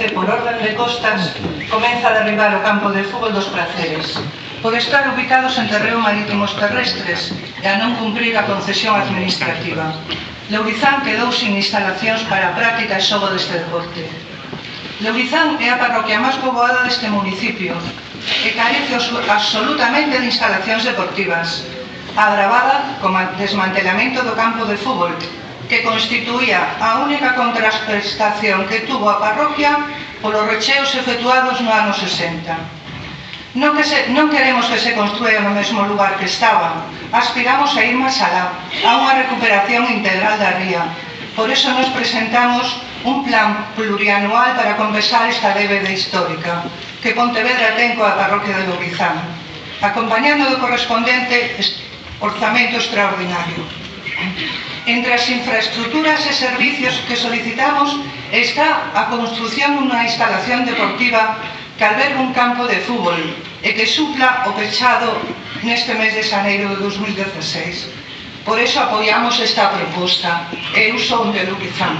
Ourense, por orden de costas, comeza a derribar o campo de fútbol dos praceres por estar ubicados en terreo marítimos terrestres e a non cumprir a concesión administrativa. Leurizán quedou sin instalacións para a práctica e xogo deste deporte. Leurizán é a parroquia máis poboada deste municipio e carece absolutamente de instalacións deportivas, agravada como desmantelamento do campo de fútbol que constituía a única contraprestación que tuvo a parroquia polos recheos efectuados no ano 60. Non, que se, non queremos que se construa no mesmo lugar que estaba, aspiramos a ir máis alá, a unha recuperación integral da ría. Por eso nos presentamos un plan plurianual para compensar esta débeda histórica que Pontevedra ten coa parroquia de Lubrizán, acompañando do correspondente orzamento extraordinario. Entre as infraestructuras e servicios que solicitamos está a construción dunha instalación deportiva que alberga un campo de fútbol e que supla o pechado neste mes de xaneiro de 2016. Por eso apoiamos esta proposta. Eu son de Luquizán.